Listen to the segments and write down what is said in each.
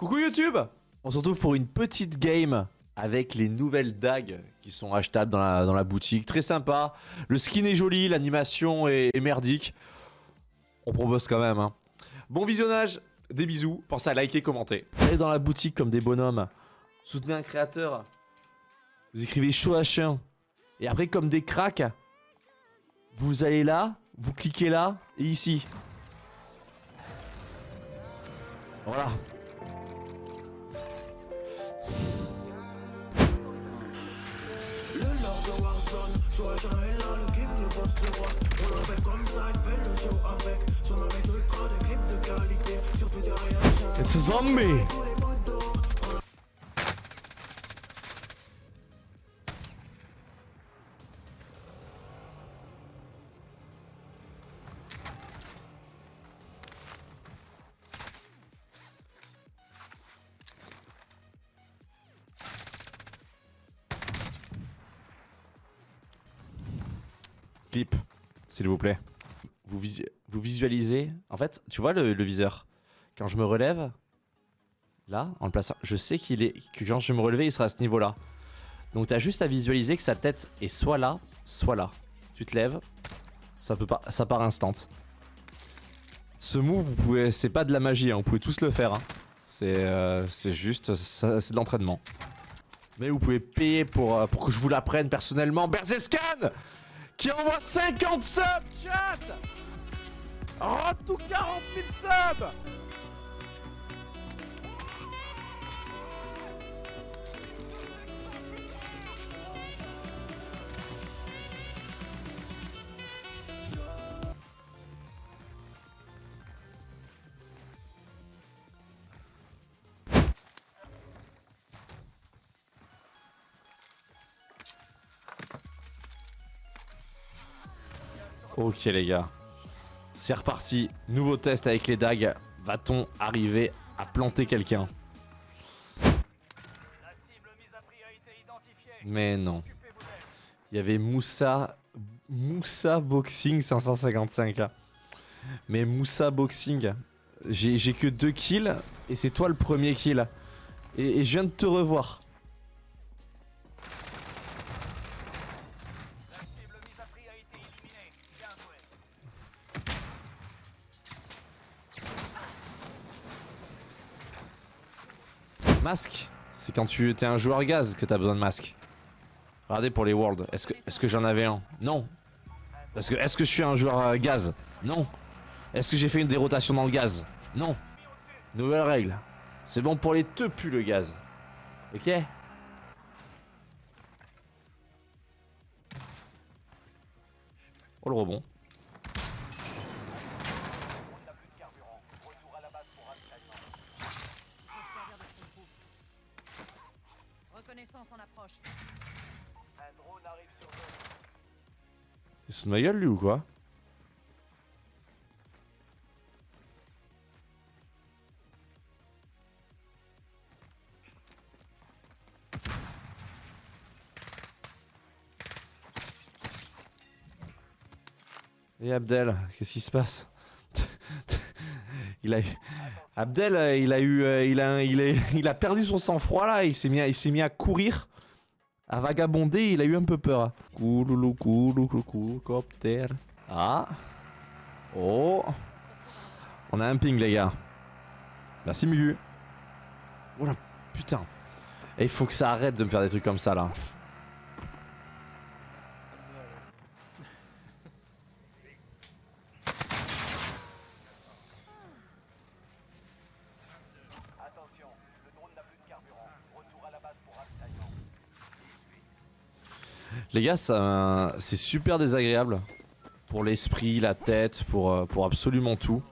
Coucou YouTube On se retrouve pour une petite game avec les nouvelles dagues qui sont achetables dans la, boutique. Très sympa. Le skin est joli, l'animation est, merdique. On propose quand même. hein. Bon visionnage, des bisous. Pensez à liker, commenter. Allez dans la boutique comme des bonhommes. Soutenez un créateur. Vous écrivez chaud à chien. Et après, comme des cracks, vous allez là, vous cliquez là et ici. Voilà. Warzone, est là, le king, le boss, le roi On l'appelle comme ça, fait le show avec Son ultra, des clips de qualité Surtout derrière It's a zombie. Clip, s'il vous plaît. Vous, visu- vous visualisez. En fait, tu vois le, viseur? Quand je me relève, là, en le plaçant, je sais qu'il est quand je vais me relever, il sera à ce niveau-là. Donc t'as juste à visualiser que sa tête est soit là, soit là. Tu te lèves, ça peut pas, ça part instant. Ce move, vous pouvez, c'est pas de la magie, hein, vous pouvez tous le faire. hein. C'est, euh, c'est juste, c'est de l'entraînement. Mais vous pouvez payer pour, euh, que je vous l'apprenne personnellement. Berzescan qui envoie 50 subs, chat? Road to 40 000 subs? Ok les gars, c'est reparti. Nouveau test avec les dagues. Va-t-on arriver à planter quelqu'un? Mais non. Il y avait Moussa... Moussa Boxing 555. Mais Moussa Boxing, j'ai j'ai que deux kills et c'est toi le premier kill. Et, et je viens de te revoir. Masque, c'est quand tu es un joueur gaz que t'as besoin de masque. Regardez pour les worlds, est-ce que, j'en avais un? Non. Parce que est-ce que je suis un joueur euh, gaz? Non. Est-ce que j'ai fait une dérotation dans le gaz? Non. Nouvelle règle. C'est bon pour les teupus le gaz. Ok? Oh le rebond. Reconnaissance en approche. Un drone arrive sur nous. Il se fout de ma gueule lui ou quoi? Et Abdel, qu'est-ce qui se passe? Il a eu... Abdel, euh, il a eu, euh, il a, il il a perdu son sang-froid là. Il s'est mis, il s'est mis à courir, à vagabonder. Il a eu un peu peur. Couloulou, couloulou, couloulou, copter. Ah. Oh. On a un ping les gars. Merci Mugu. Oh la putain. Il faut que ça arrête de me faire des trucs comme ça là. Attention, le drone n'a plus de carburant. Retour à la base pour ravitaillement. Les gars, c'est super désagréable. Pour l'esprit, la tête, pour, euh, pour absolument tout.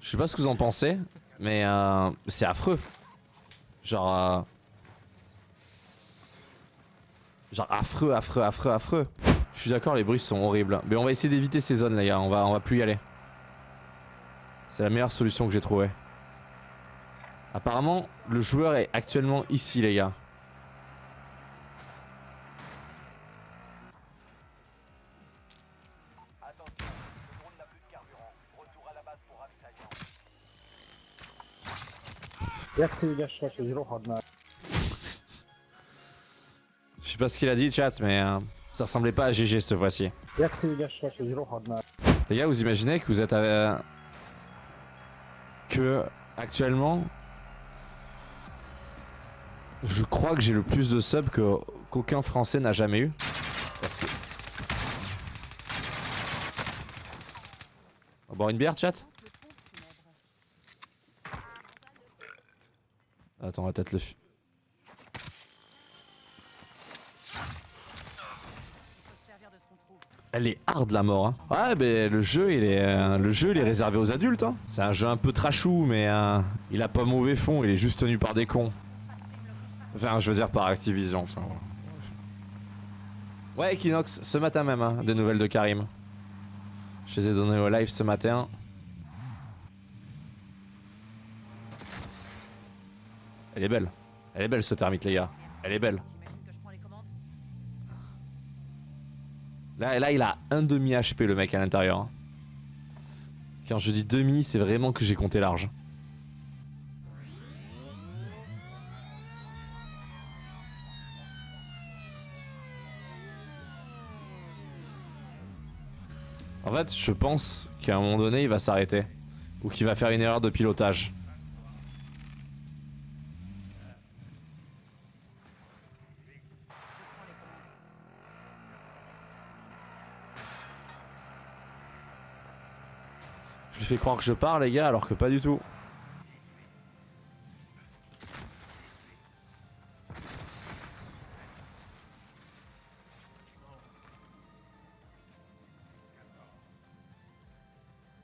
Je sais pas ce que vous en pensez, mais euh, c'est affreux. Genre... euh, genre affreux, affreux, affreux, affreux. Je suis d'accord, les bruits sont horribles. Mais on va essayer d'éviter ces zones, les gars. On va, on va plus y aller. C'est la meilleure solution que j'ai trouvée. Apparemment, le joueur est actuellement ici, les gars. Je sais pas ce qu'il a dit, chat, mais euh, ça ressemblait pas à GG cette fois-ci. Les gars, vous imaginez que vous êtes à... que actuellement, je crois que j'ai le plus de subs qu'aucun Français n'a jamais eu. Parce que... On va boire une bière, chat? Attends, on va peut-être le... Elle est hard la mort. Hein. Ouais, mais le jeu, il est, euh, le jeu, il est réservé aux adultes. Hein. C'est un jeu un peu trashou, mais euh, il a pas mauvais fond. Il est juste tenu par des cons. Enfin, je veux dire par Activision. Ouais, Equinox, ce matin même, hein, des nouvelles de Karim. Je les ai données au live ce matin. Elle est belle. Elle est belle ce termite, les gars. Elle est belle. Là, là, il a un demi HP le mec à l'intérieur. hein. Quand je dis demi, c'est vraiment que j'ai compté large. En fait, je pense qu'à un moment donné, il va s'arrêter. Ou qu'il va faire une erreur de pilotage. Je prends les commandes. Je lui fais croire que je pars, les gars, alors que pas du tout.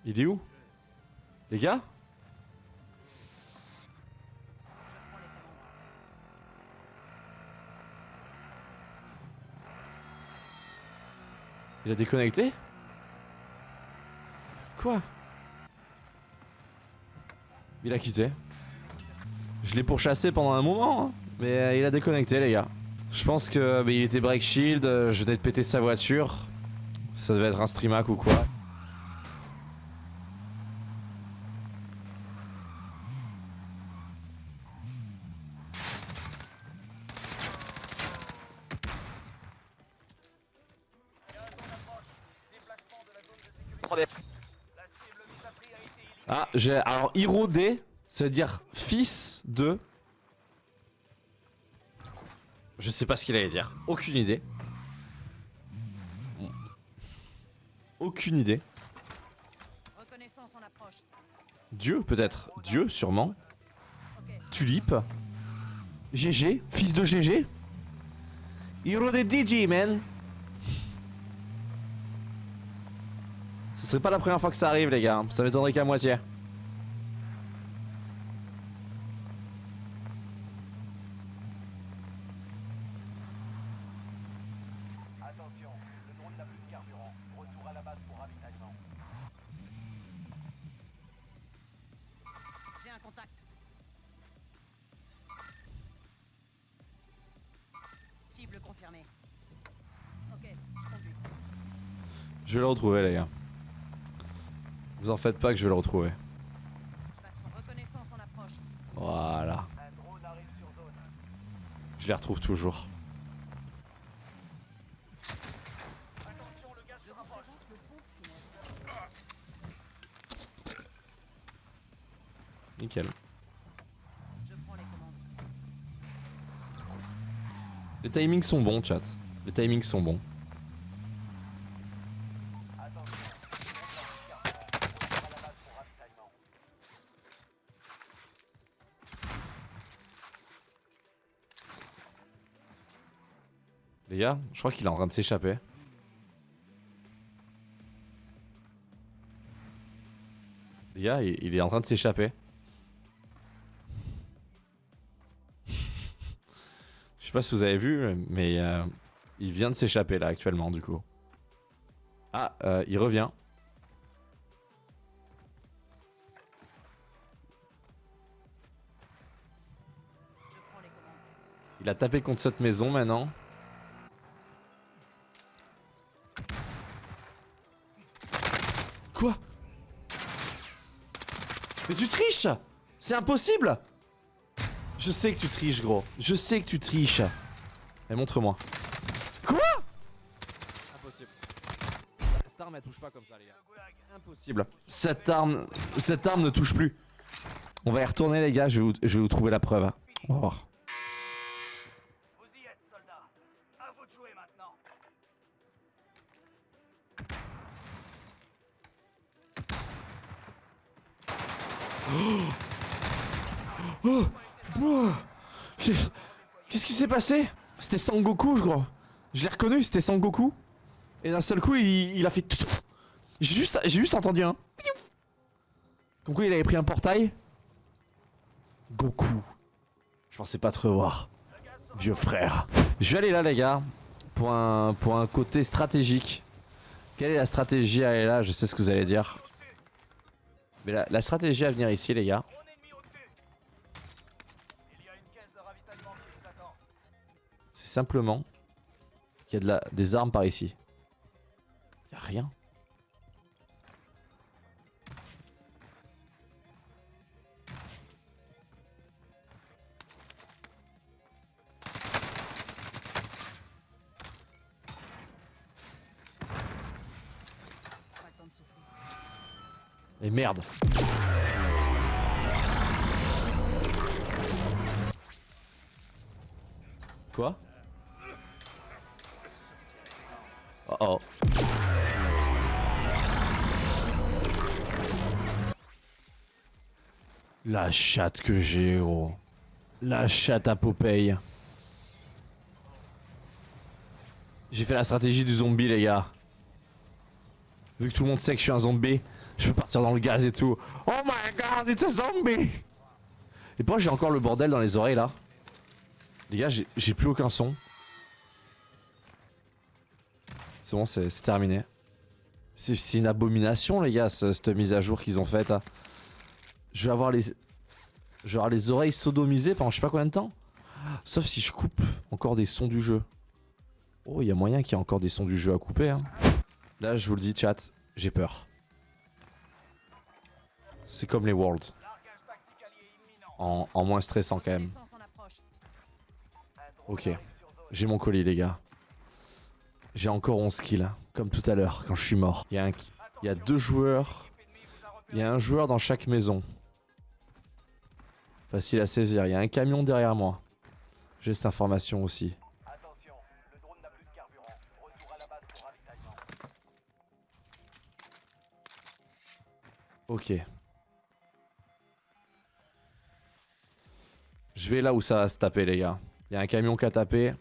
Il est où? Les gars? Il a déconnecté? Quoi? Il a quitté. Je l'ai pourchassé pendant un moment, hein, mais euh, il a déconnecté les gars. Je pense que bah, il était break shield, euh, je venais de péter sa voiture. Ça devait être un streamac ou quoi. Ah, j'ai. Alors, Hiro D, c'est-à-dire fils de. Je sais pas ce qu'il allait dire. Aucune idée. Aucune idée. Dieu, peut-être. Dieu, sûrement. Tulipe. GG, fils de GG. Hiro de DJ, man. Ce serait pas la première fois que ça arrive, les gars. Ça m'étonnerait qu'à moitié. Attention, le drone n'a plus de carburant. Retour à la base pour ravitaillement. J'ai un contact. Cible confirmée. Ok, je conduis. Je vais le retrouver, les gars. Vous en faites pas que je vais le retrouver. Voilà. Je les retrouve toujours. Nickel. Les timings sont bons, chat. Les timings sont bons. Attention, le drone n'a plus de carburant. Retour à la base pour ravitaillement. Les gars, je crois qu'il est en train de s'échapper. Les gars, il, est en train de s'échapper. Je sais pas si vous avez vu, mais euh, il vient de s'échapper là actuellement du coup. Ah, euh, il revient. Il a tapé contre cette maison maintenant. Quoi Mais tu triches C'est impossible Je sais que tu triches, gros. Je sais que tu triches. Et montre-moi. Quoi Impossible. Cette arme, elle touche pas comme ça, les gars. Impossible. Cette arme, cette arme ne touche plus. On va y retourner, les gars. Je vais vous, je vais vous trouver la preuve. On va voir. Qu'est- Qu'est-ce qui s'est passé? C'était Sangoku, je crois. Je l'ai reconnu, c'était Sangoku. Et d'un seul coup, il, a fait. J'ai juste, juste entendu un. Comme il avait pris un portail. Goku. Je pensais pas te revoir. Vieux frère. Je vais aller là, les gars. Pour un, pour un côté stratégique. Quelle est la stratégie à aller là? Je sais ce que vous allez dire. Mais la, stratégie à venir ici, les gars. Il. C'est simplement qu'il y a de la, des armes par ici. Y a rien. Et merde. Quoi? Oh oh. La chatte que j'ai, gros. La chatte à Popeye. J'ai fait la stratégie du zombie, les gars. Vu que tout le monde sait que je suis un zombie, je peux partir dans le gaz et tout. Oh my god, it's a zombie! Et pourquoi j'ai encore le bordel dans les oreilles là? Les gars, j'ai plus aucun son. C'est bon, c'est terminé. C'est une abomination, les gars, ce- cette mise à jour qu'ils ont faite. Je vais avoir les. Je vais avoir les oreilles sodomisées pendant je sais pas combien de temps. Sauf si je coupe encore des sons du jeu. Oh, il y a moyen qu'il y ait encore des sons du jeu à couper. Hein. Là, je vous le dis, chat, j'ai peur. C'est comme les Worlds. En, moins stressant quand même. Ok. J'ai mon colis, les gars. J'ai encore 11 kills. Comme tout à l'heure, quand je suis mort. Il y, a un- il y a deux joueurs. Il y a un joueur dans chaque maison. Facile à saisir. Il y a un camion derrière moi. J'ai cette information aussi. Attention, Je vais là où ça va se taper, les gars. Il y a un camion qui a tapé.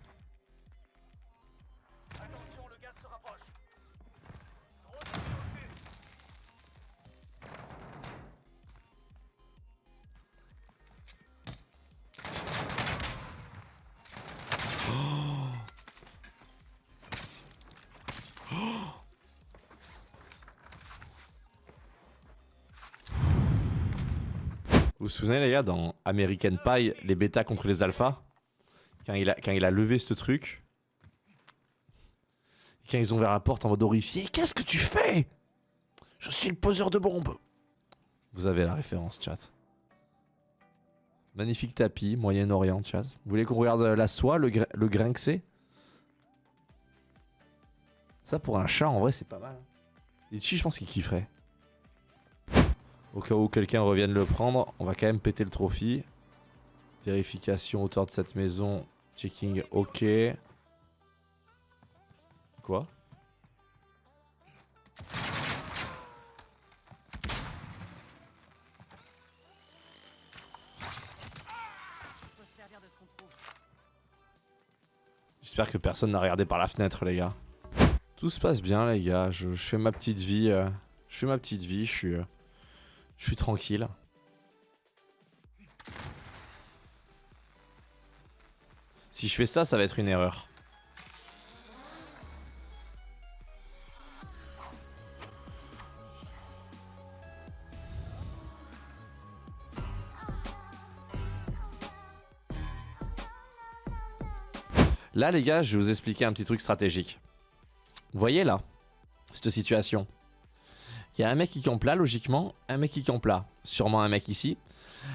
Vous vous souvenez, les gars, dans American Pie, les bêtas contre les alphas quand il, a, levé ce truc. Quand ils ont ouvert la porte en mode horrifié. Qu'est-ce que tu fais? Je suis le poseur de bombes. Vous avez la référence, chat. Magnifique tapis, Moyen-Orient, chat. Vous voulez qu'on regarde la soie, le, le grain que c'est? Ça, pour un chat, en vrai, c'est pas mal. Litchi, je pense qu'il kifferait. Au cas où quelqu'un revienne le prendre, on va quand même péter le trophy. Vérification hauteur de cette maison. Checking OK. Quoi? J'espère que personne n'a regardé par la fenêtre, les gars. Tout se passe bien, les gars. Je, je fais ma petite vie. euh, je fais ma petite vie. Je suis, euh, je suis tranquille. Si je fais ça, ça va être une erreur. Là, les gars, je vais vous expliquer un petit truc stratégique. Vous voyez là, cette situation. Il y a un mec qui campe là, logiquement, un mec qui campe là, sûrement un mec ici.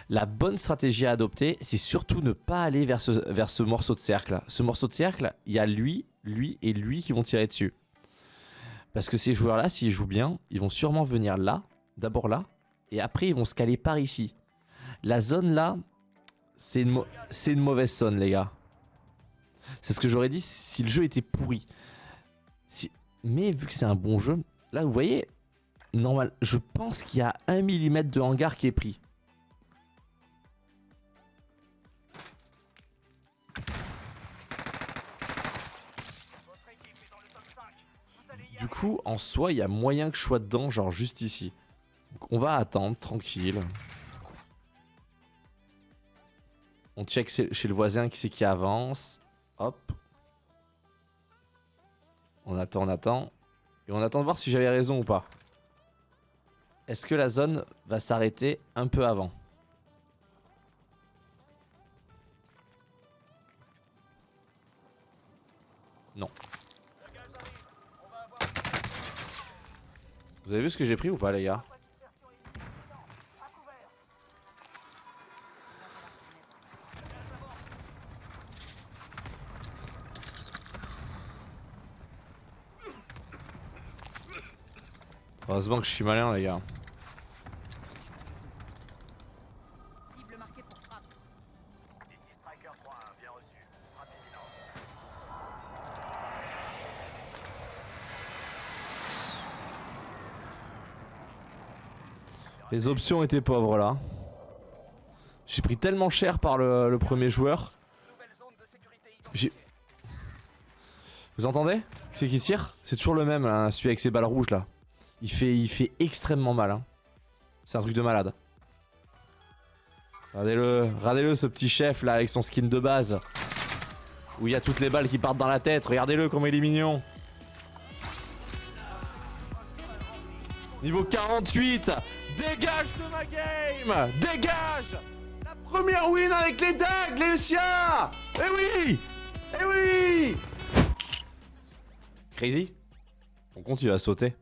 La bonne stratégie à adopter, c'est surtout ne pas aller vers ce, morceau de cercle. Ce morceau de cercle, il y a lui, lui et lui qui vont tirer dessus. Parce que ces joueurs-là, s'ils jouent bien, ils vont sûrement venir là, d'abord là, et après ils vont se caler par ici. La zone là, c'est une, mauvaise zone, les gars. C'est ce que j'aurais dit si le jeu était pourri. Mais vu que c'est un bon jeu, là vous voyez, normal, je pense qu'il y a un millimètre de hangar qui est pris. Votre équipe est dans le top 5. Vous allez y Du coup, en soi, il y a moyen que je sois dedans, genre juste ici. Donc, on va attendre, tranquille. On check chez le voisin qui c'est qui avance. Hop. On attend, on attend. Et on attend de voir si j'avais raison ou pas. Est-ce que la zone va s'arrêter un peu avant Non. Vous avez vu ce que j'ai pris ou pas les gars Heureusement que je suis malin les gars. Les options étaient pauvres là. J'ai pris tellement cher par le, premier joueur. J'ai... Vous entendez? C'est qui tire? C'est toujours le même, hein, celui avec ses balles rouges là. Il fait, il fait extrêmement mal. hein. C'est un truc de malade. Regardez-le, regardez-le ce petit chef là avec son skin de base. Où il y a toutes les balles qui partent dans la tête. Regardez-le comment il est mignon. Niveau 48 Dégage de ma game. Dégage. La première win avec les dagues, les siens. Eh oui. Eh oui. Crazy. On continue à sauter.